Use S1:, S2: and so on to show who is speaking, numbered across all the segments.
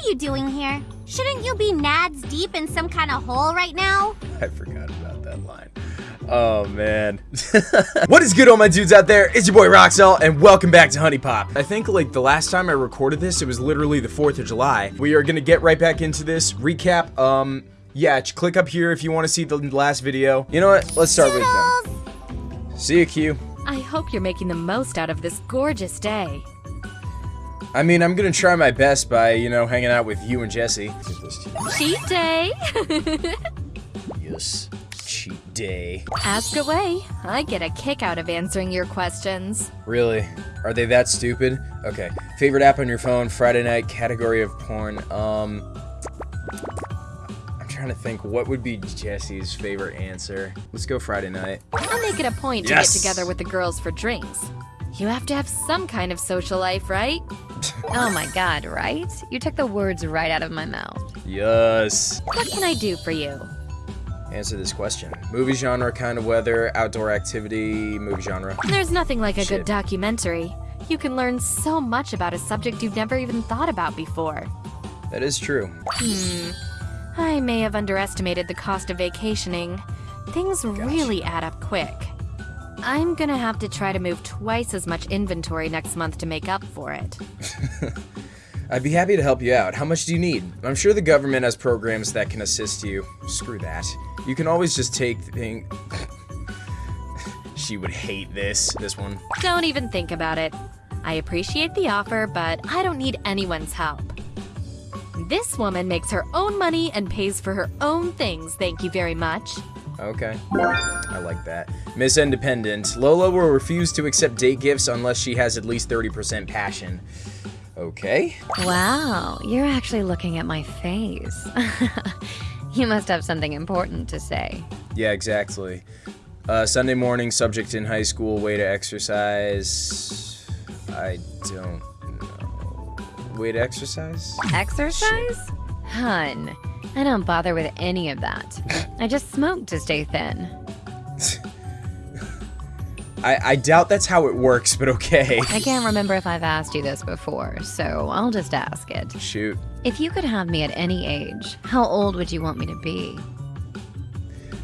S1: are you doing here? Shouldn't you be nads deep in some kind of hole right now?
S2: I forgot about that line. Oh man. what is good all my dudes out there? It's your boy Roxel and welcome back to HuniePop. I think like the last time I recorded this, it was literally the 4th of July. We are gonna get right back into this recap. Um, yeah, click up here if you want to see the last video. You know what? Let's start with them. See you, Q.
S3: I hope you're making the most out of this gorgeous day.
S2: I mean, I'm gonna try my best by, you know, hanging out with you and Jessie.
S3: Cheat day!
S2: yes, cheat day.
S3: Ask away. I get a kick out of answering your questions.
S2: Really? Are they that stupid? Okay. Favorite app on your phone, Friday night, category of porn. Um, I'm trying to think what would be Jessie's favorite answer. Let's go Friday night.
S3: I make it a point
S2: Yes!
S3: to get together with the girls for drinks. You have to have some kind of social life, right?
S4: Oh my god, right? You took the words right out of my mouth.
S2: Yes.
S3: What can I do for you?
S2: Answer this question. Movie genre, kind of weather, outdoor activity, movie genre.
S3: There's nothing like a
S2: Shit.
S3: good documentary. You can learn so much about a subject you've never even thought about before.
S2: That is true.
S3: Hmm. I may have underestimated the cost of vacationing. Things really add up quick. I'm gonna have to try to move twice as much inventory next month to make up for it.
S2: I'd be happy to help you out. How much do you need? I'm sure the government has programs that can assist you. Screw that. You can always just take thing. she would hate this. This one.
S3: Don't even think about it. I appreciate the offer, but I don't need anyone's help. This woman makes her own money and pays for her own things, thank you very much.
S2: Okay. I like that. Miss Independent. Lola will refuse to accept date gifts unless she has at least 30% passion. Okay.
S4: Wow, you're actually looking at my face. you must have something important to say.
S2: Yeah, exactly. Uh, Sunday morning, subject in high school, way to exercise. I don't know. Way to exercise?
S4: Exercise? Hun, I don't bother with any of that. I just smoke to stay thin.
S2: I, I doubt that's how it works, but okay.
S4: I can't remember if I've asked you this before, so I'll just ask it.
S2: Shoot.
S4: If you could have me at any age, how old would you want me to be?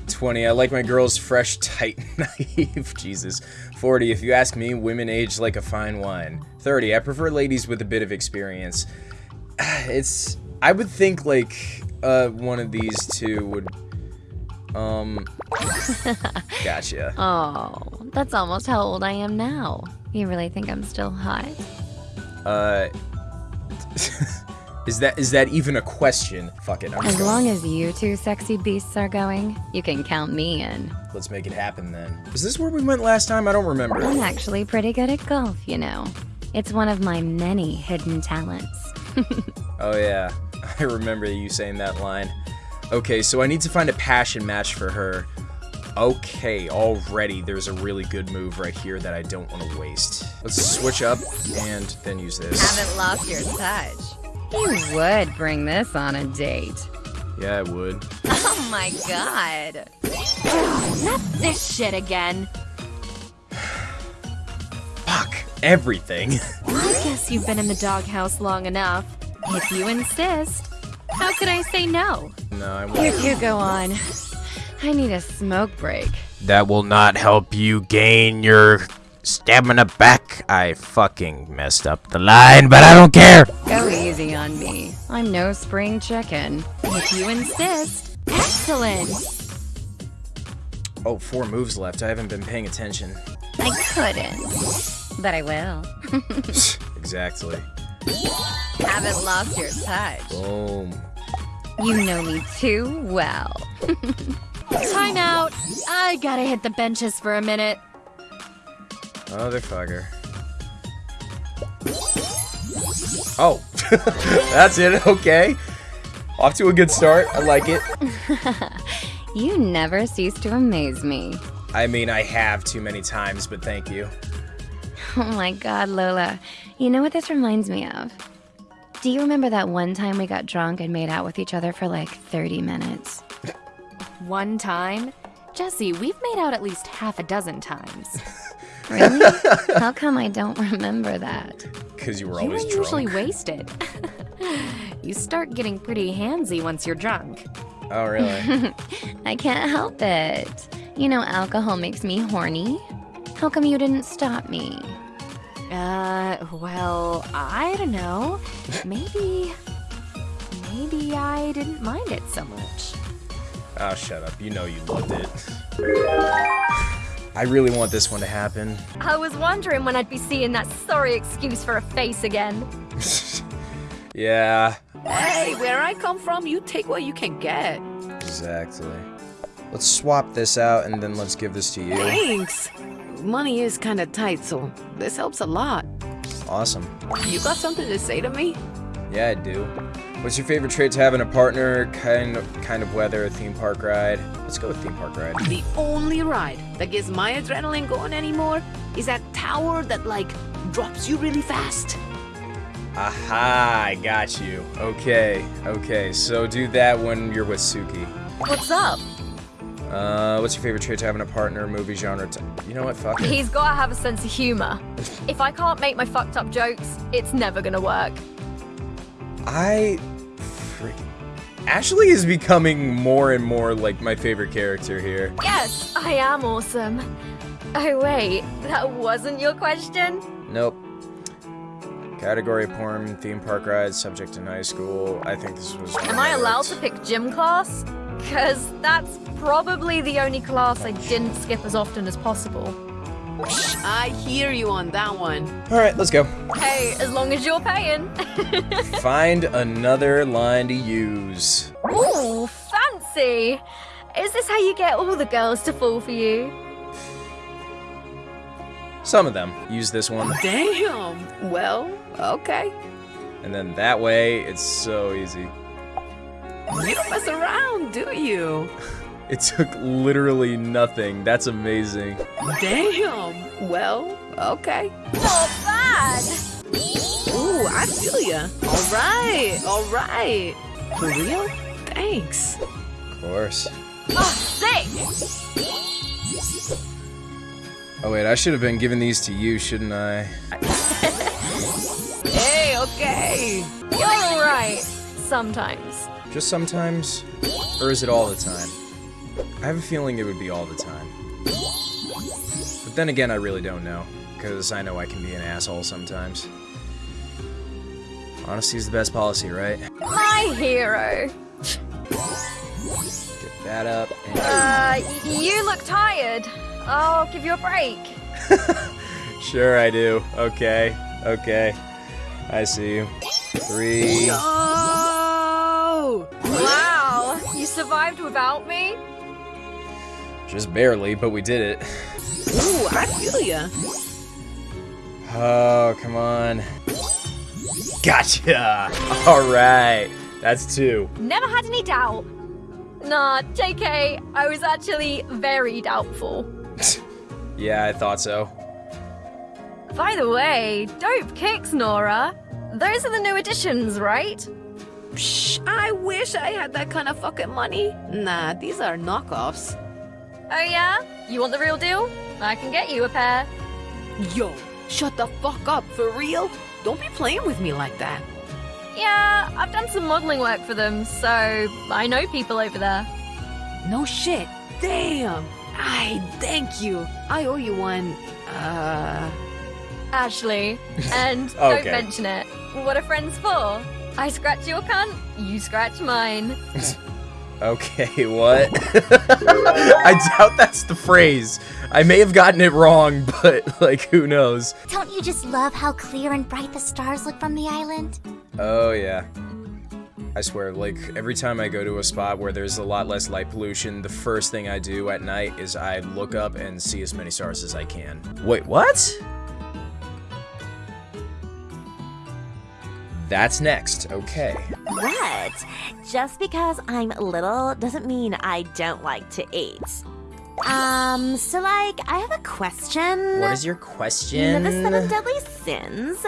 S2: 20. I like my girls fresh, tight, naive. Jesus. 40. If you ask me, women age like a fine wine. 30. I prefer ladies with a bit of experience. It's. I would think like uh, one of these two would. Um. Gotcha.
S4: Oh, that's almost how old I am now. You really think I'm still hot?
S2: Uh. is that is that even a question? Fuck it. I'm
S4: As
S2: going.
S4: long as you two sexy beasts are going, you can count me in.
S2: Let's make it happen then. Is this where we went last time? I don't remember.
S4: I'm actually pretty good at golf, you know. It's one of my many hidden talents.
S2: Oh yeah, I remember you saying that line. Okay, so I need to find a passion match for her. Okay, already there's a really good move right here that I don't want to waste. Let's switch up and then use this.
S4: Haven't lost your touch. You would bring this on a date.
S2: Yeah, I would.
S4: Oh my god.
S3: Not this shit again.
S2: Fuck everything.
S3: I guess you've been in the doghouse long enough. If you insist, how could I say no?
S2: no, I won't.
S4: You go on. I need a smoke break.
S2: That will not help you gain your stamina back. I fucking messed up the line, but I don't care.
S4: Go easy on me. I'm no spring chicken.
S3: If you insist. Excellent.
S2: Oh, four moves left. I haven't been paying attention.
S4: I couldn't. But I will.
S2: exactly.
S4: Haven't lost your touch.
S2: Boom.
S4: You know me too well.
S3: Time out. I gotta hit the benches for a minute.
S2: Motherfucker. Oh, that's it. Okay. Off to a good start. I like it.
S4: You never cease to amaze me.
S2: I mean, I have too many times, but thank you.
S4: Oh my god, Lola. You know what this reminds me of? Do you remember that one time we got drunk and made out with each other for like 30 minutes?
S3: One time? Jessie, we've made out at least half a dozen times.
S4: Really? How come I don't remember that?
S2: Because you were always
S3: You were usually
S2: drunk.
S3: wasted. You start getting pretty handsy once you're drunk.
S2: Oh, really?
S4: I can't help it. You know, alcohol makes me horny. How come you didn't stop me?
S3: Uh, well, I don't know. Maybe. Maybe I didn't mind it so much.
S2: oh, shut up. You know you loved it. I really want this one to happen.
S5: I was wondering when I'd be seeing that sorry excuse for a face again.
S2: Yeah,
S6: Hey, where I come from, you take what you can get.
S2: exactly. Let's swap this out and then let's give this to you.
S6: Thanks. Money is kind of tight, so this helps a lot.
S2: Awesome.
S6: You got something to say to me?
S2: Yeah, I do. What's your favorite trait to have in a partner? Kind of, kind of weather, a theme park ride. Let's go with theme park ride.
S6: The only ride that gets my adrenaline going anymore is that tower that, like, drops you really fast.
S2: Aha, I got you. Okay, okay. So do that when you're with Suki.
S5: What's up?
S2: Uh, what's your favorite trait to have in a partner? Movie genre? You know what? Fuck it.
S5: He's gotta have a sense of humor. If I can't make my fucked up jokes, it's never gonna work.
S2: I freaking Ashley is becoming more and more like my favorite character here.
S5: Yes, I am awesome. Oh, wait, that wasn't your question?
S2: Nope. Category porn, theme park ride, subject in high school. I think this was.
S5: Am I allowed to pick gym class? Because that's probably the only class I didn't skip as often as possible.
S6: I hear you on that one.
S2: All right, let's go.
S5: Hey, as long as you're paying.
S2: Find another line to use.
S5: Ooh, fancy! Is this how you get all the girls to fall for you?
S2: Some of them use this one,
S6: Damn. Well, okay.
S2: and then that way it's so easy.
S6: You don't mess around, do you?
S2: It took literally nothing. That's amazing.
S6: Damn. Well, okay.
S5: Oh, Not bad!
S6: Ooh, I feel ya. All right, all right. For real? Thanks.
S2: Of course.
S5: Oh, sick!
S2: Oh wait, I should have been giving these to you, shouldn't I?
S6: Hey, okay.
S5: You're alright. Sometimes.
S2: Just sometimes? Or is it all the time? I have a feeling it would be all the time. But then again, I really don't know. Because I know I can be an asshole sometimes. Honesty is the best policy, right?
S5: My hero.
S2: Get that up. And
S5: Uh, you look tired. I'll give you a break.
S2: Sure, I do. Okay. Okay. I see you. Three.
S5: Survived without me?
S2: Just barely, but we did it.
S6: Ooh, I feel ya.
S2: Oh, come on. Gotcha! Alright. That's two.
S5: Never had any doubt. Nah, JK, I was actually very doubtful.
S2: Yeah, I thought so.
S5: By the way, dope kicks, Nora. Those are the new additions, right?
S6: Psh, I wish I had that kind of fucking money. Nah, these are knockoffs.
S5: Oh yeah? You want the real deal? I can get you a pair.
S6: Yo, shut the fuck up, for real? Don't be playing with me like that.
S5: Yeah, I've done some modeling work for them, so I know people over there.
S6: No shit. Damn. I thank you. I owe you one. Uh.
S5: Ashley, and don't mention it. What are friends for? I scratch your cunt, you scratch mine.
S2: Okay, what? I doubt that's the phrase. I may have gotten it wrong, but, like, who knows?
S1: Don't you just love how clear and bright the stars look from the island?
S2: Oh, yeah. I swear, like, every time I go to a spot where there's a lot less light pollution, the first thing I do at night is I look up and see as many stars as I can. Wait, what? That's next, okay.
S7: What? Just because I'm little doesn't mean I don't like to eat. Um, so like, I have a question.
S2: What is your question?
S7: The seven deadly sins.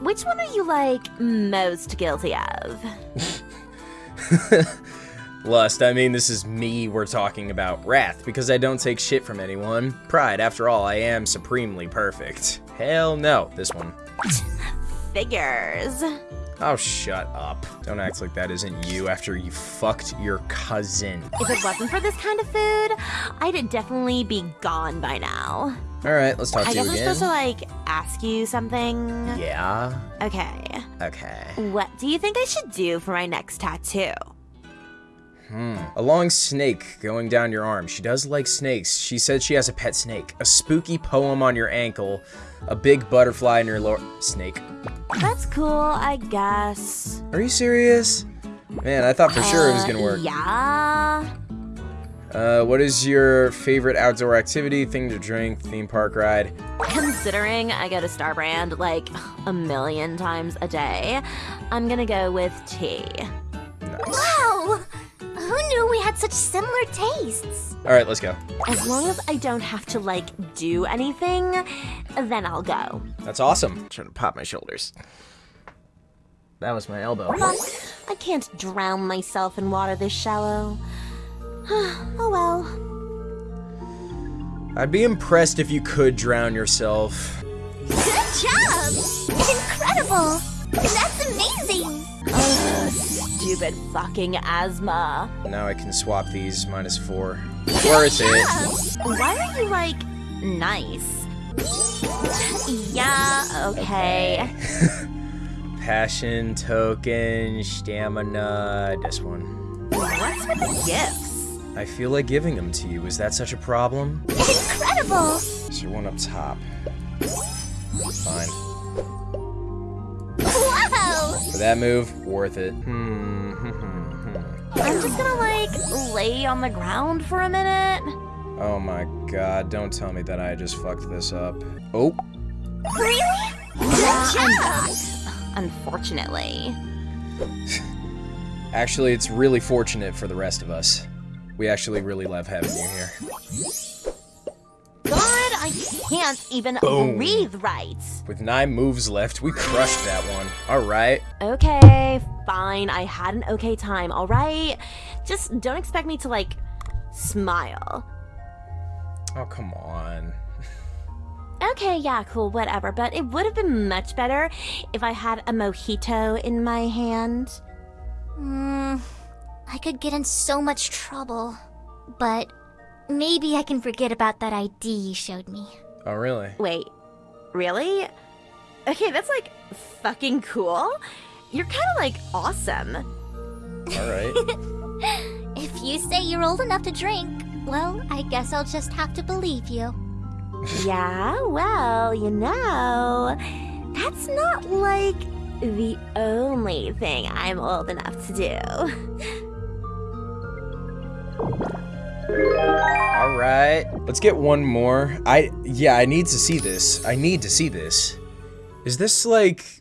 S7: Which one are you like most guilty of?
S2: Lust, I mean, this is me we're talking about. Wrath, because I don't take shit from anyone. Pride, after all, I am supremely perfect. Hell no, this one.
S7: Figures.
S2: Oh, shut up. Don't act like that isn't you after you fucked your cousin.
S7: If it wasn't for this kind of food, I'd definitely be gone by now.
S2: Alright, let's talk
S7: I
S2: to you
S7: guess I'm supposed to like ask you something.
S2: Yeah.
S7: Okay.
S2: Okay.
S7: What do you think I should do for my next tattoo?
S2: A long snake going down your arm. She does like snakes. She said she has a pet snake. A spooky poem on your ankle. A big butterfly in your lower... Snake.
S7: That's cool, I guess.
S2: Are you serious? Man, I thought for sure it was gonna work.
S7: Yeah.
S2: Uh, what is your favorite outdoor activity, thing to drink, theme park ride?
S7: Considering I go to Star Brand like a million times a day, I'm gonna go with tea.
S1: Wow! Who knew we had such similar tastes?
S2: Alright, let's go.
S7: As long as I don't have to like do anything, then I'll go.
S2: That's awesome. I'm trying to pop my shoulders. That was my elbow.
S7: But I can't drown myself in water this shallow. oh well.
S2: I'd be impressed if you could drown yourself.
S1: Good job! Incredible! That's amazing!
S7: Stupid fucking asthma.
S2: Now I can swap these minus four. Worth it.
S7: Why are you like nice? Yeah, okay.
S2: Passion, token, stamina, this one.
S7: What's with the gifts?
S2: I feel like giving them to you. Is that such a problem?
S1: Incredible!
S2: So one up top. Fine.
S1: Wow!
S2: For that move, worth it. Hmm. hmm, hmm, hmm.
S7: I'm just gonna like lay on the ground for a minute.
S2: Oh my god, don't tell me that I just fucked this up. Oh,
S1: Really?
S7: Yeah,
S1: Good job!
S7: back. Unfortunately.
S2: actually, it's really fortunate for the rest of us. We actually really love having you here.
S7: God, I can't even
S2: Boom.
S7: breathe right.
S2: With nine moves left, we crushed that one. Alright.
S7: Okay, fine. I had an okay time, alright? Just don't expect me to, like, smile.
S2: Oh, come on.
S7: Okay, yeah, cool, whatever. But it would have been much better if I had a mojito in my hand.
S1: Hmm. I could get in so much trouble. But maybe I can forget about that ID you showed me.
S2: Oh, really?
S7: Wait, really? Okay, that's like fucking cool. You're kind of like awesome.
S2: Alright.
S1: If you say you're old enough to drink, well, I guess I'll just have to believe you.
S7: Yeah, well, you know, that's not like the only thing I'm old enough to do.
S2: Alright. Let's get one more. I, yeah, I need to see this. I need to see this. Is this like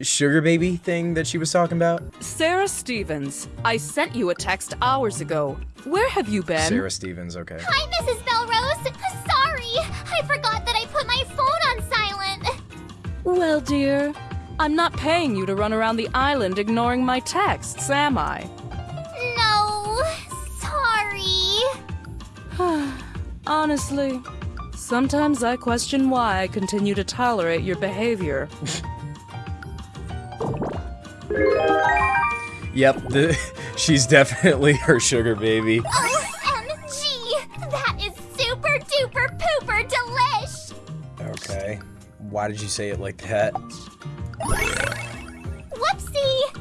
S2: sugar baby thing that she was talking about?
S8: Sarah Stephens, I sent you a text hours ago. Where have you been?
S2: Sarah Stephens, okay.
S1: Hi, Mrs. Belrose. Sorry, I forgot that I put my phone on silent.
S8: Well, dear, I'm not paying you to run around the island ignoring my texts, am I? Honestly, sometimes I question why I continue to tolerate your behavior.
S2: Yep, the, she's definitely her sugar baby.
S1: OMG! That is super duper pooper delish!
S2: Okay. Why did you say it like that?
S1: Whoopsie!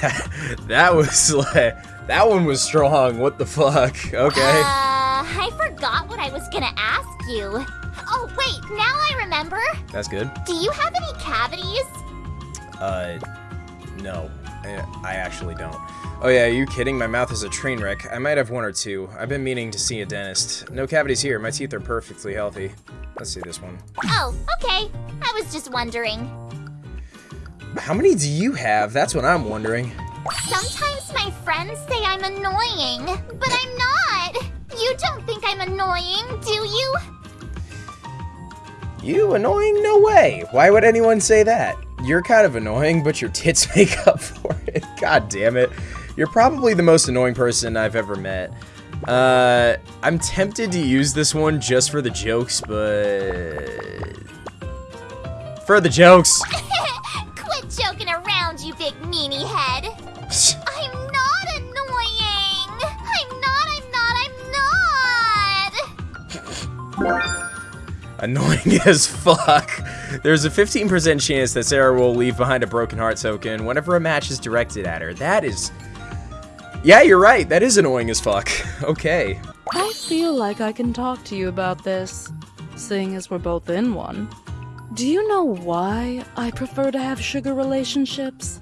S2: that, that was like, that one was strong. What the fuck? Okay.
S1: Uh, I forgot what I was gonna ask you. Oh, wait, now I remember.
S2: That's good.
S1: Do you have any cavities?
S2: Uh, no. I, I actually don't. Oh yeah, are you kidding? My mouth is a train wreck. I might have one or two. I've been meaning to see a dentist. No cavities here. My teeth are perfectly healthy. Let's see this one.
S1: Oh, okay. I was just wondering.
S2: How many do you have? That's what I'm wondering.
S1: Sometimes my friends say I'm annoying, but I'm not. You don't think I'm annoying, do you?
S2: You annoying? No way. Why would anyone say that? You're kind of annoying, but your tits make up for it. God damn it. You're probably the most annoying person I've ever met. Uh, I'm tempted to use this one just for the jokes, but... For the jokes.
S1: Annoying
S2: as fuck. There's a 15% chance that Sarah will leave behind a broken heart token whenever a match is directed at her. That is... Yeah, you're right. That is annoying as fuck. Okay.
S8: I feel like I can talk to you about this, seeing as we're both in one. Do you know why I prefer to have sugar relationships?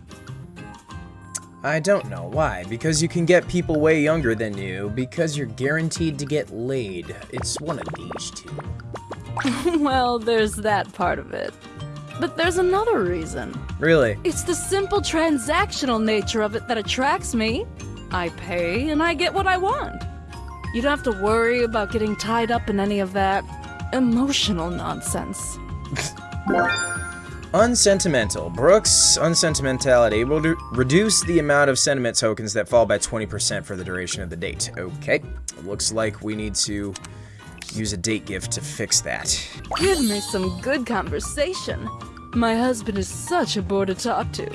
S2: I don't know. Why? Because you can get people way younger than you. Because you're guaranteed to get laid. It's one of these two.
S8: well, there's that part of it. But there's another reason.
S2: Really?
S8: It's the simple transactional nature of it that attracts me. I pay and I get what I want. You don't have to worry about getting tied up in any of that emotional nonsense.
S2: Unsentimental. Brooke's unsentimentality will do- reduce the amount of sentiment tokens that fall by 20% for the duration of the date. Okay. Looks like we need to use a date gift to fix that.
S8: Give me some good conversation. My husband is such a bore to talk to.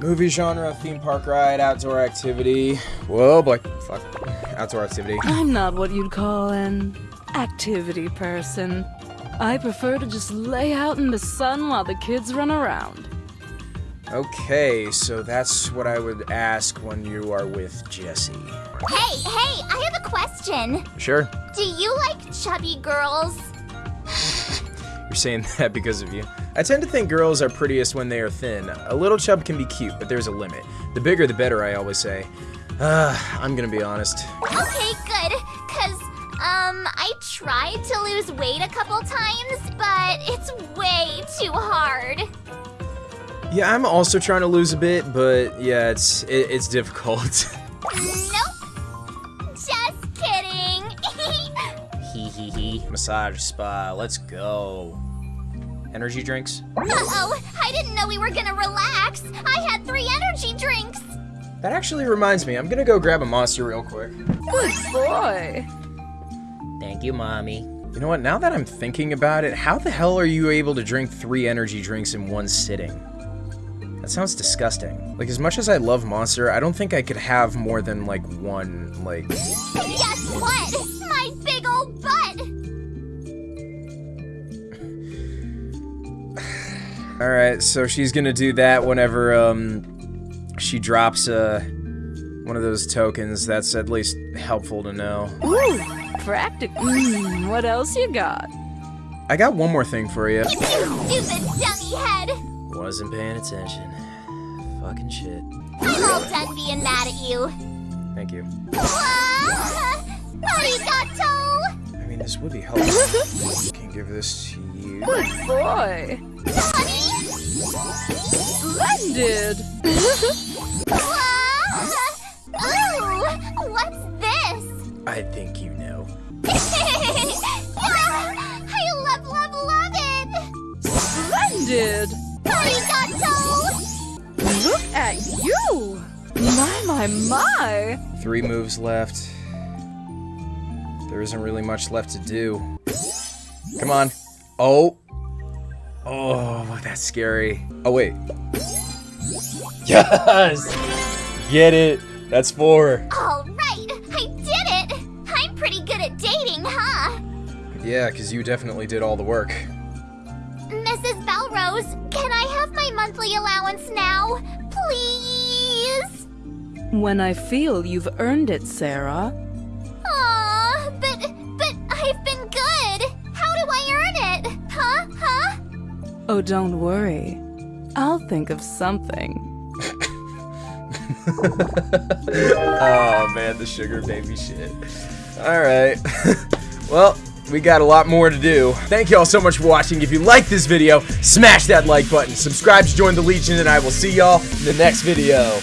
S2: Movie genre, theme park ride, outdoor activity. Whoa, boy. Fuck. Outdoor activity.
S8: I'm not what you'd call an activity person. I prefer to just lay out in the sun while the kids run around.
S2: Okay, so that's what I would ask when you are with Jessie.
S1: Hey, hey, I have a question.
S2: Sure.
S1: Do you like chubby girls?
S2: You're saying that because of you. I tend to think girls are prettiest when they are thin. A little chub can be cute, but there's a limit. The bigger the better, I always say. Uh, I'm gonna be honest.
S1: Okay, good. Cause, um, I tried to lose weight a couple times, but it's way too hard.
S2: Yeah, I'm also trying to lose a bit, but yeah, it's it, it's difficult.
S1: Nope. Just kidding.
S2: Hee hee hee. Massage spa, let's go. Energy drinks?
S1: Uh-oh, I didn't know we were gonna relax. I had three energy drinks.
S2: That actually reminds me, I'm gonna go grab a monster real quick.
S8: Good boy.
S2: Thank you, mommy. You know what, now that I'm thinking about it, how the hell are you able to drink three energy drinks in one sitting? That sounds disgusting. Like, as much as I love Monster, I don't think I could have more than, like, one, like...
S1: Guess what? My big old butt.
S2: Alright, so she's gonna do that whenever, um, she drops, uh, one of those tokens. That's at least helpful to know.
S8: Ooh, practical. Mm, what else you got?
S2: I got one more thing for you.
S1: You stupid dummy head.
S2: Wasn't paying attention. Fucking shit.
S1: I'm all done being mad at you.
S2: Thank you.
S1: Arigato.
S2: I mean, this would be helpful. Can give this to you.
S8: Good boy.
S1: Honey.
S8: Splendid.
S2: I think you know.
S1: I love, love, love it.
S8: Splendid.
S1: Arigato.
S8: Look at you. My, my, my.
S2: Three moves left. There isn't really much left to do. Come on. Oh. Oh, that's scary. Oh, wait. Yes! Get it. That's four.
S1: All
S2: Yeah, because you definitely did all the work.
S1: Mrs. Belrose, can I have my monthly allowance now? Please?
S8: When I feel you've earned it, Sarah.
S1: Aw, but, but I've been good. How do I earn it? Huh? Huh?
S8: Oh, don't worry. I'll think of something.
S2: oh man, the sugar baby shit. Alright. well, we got a lot more to do. Thank y'all so much for watching. If you like this video, smash that like button. Subscribe to join the Legion, and I will see y'all in the next video.